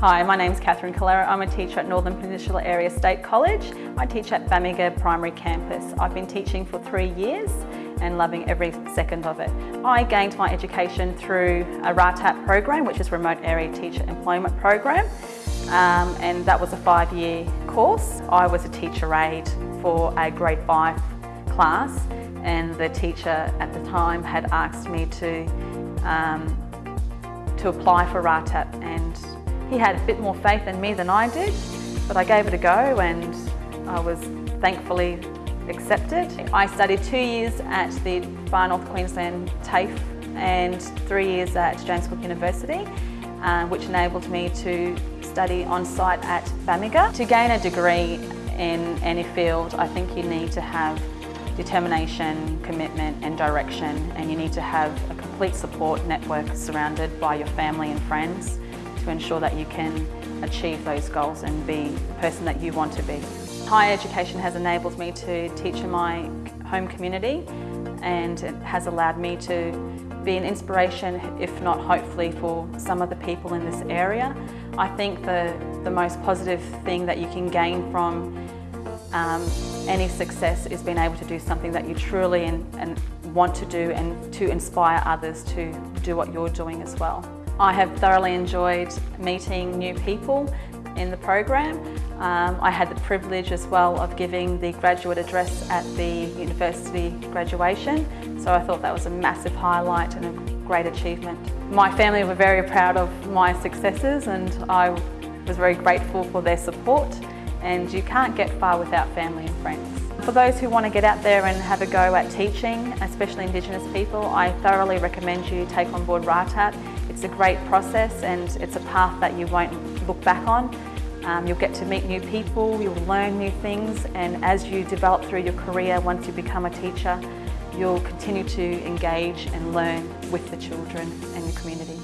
Hi, my name is Catherine Calera. I'm a teacher at Northern Peninsula Area State College. I teach at Bamaga Primary Campus. I've been teaching for three years and loving every second of it. I gained my education through a RATEP program, which is Remote Area Teacher Employment Program. Um, and that was a five-year course. I was a teacher aide for a grade five class and the teacher at the time had asked me to um, to apply for RATEP and he had a bit more faith in me than I did but I gave it a go and I was thankfully accepted. I studied two years at the Far North Queensland TAFE and three years at James Cook University uh, which enabled me to study on site at Bamaga. To gain a degree in any field I think you need to have determination, commitment and direction and you need to have a complete support network surrounded by your family and friends to ensure that you can achieve those goals and be the person that you want to be. Higher education has enabled me to teach in my home community and it has allowed me to be an inspiration, if not hopefully, for some of the people in this area. I think the, the most positive thing that you can gain from um, any success is being able to do something that you truly and, and want to do and to inspire others to do what you're doing as well. I have thoroughly enjoyed meeting new people in the program. Um, I had the privilege as well of giving the graduate address at the university graduation, so I thought that was a massive highlight and a great achievement. My family were very proud of my successes and I was very grateful for their support and you can't get far without family and friends. For those who want to get out there and have a go at teaching, especially Indigenous people, I thoroughly recommend you take on board RATEP. It's a great process and it's a path that you won't look back on. Um, you'll get to meet new people, you'll learn new things and as you develop through your career, once you become a teacher, you'll continue to engage and learn with the children and your community.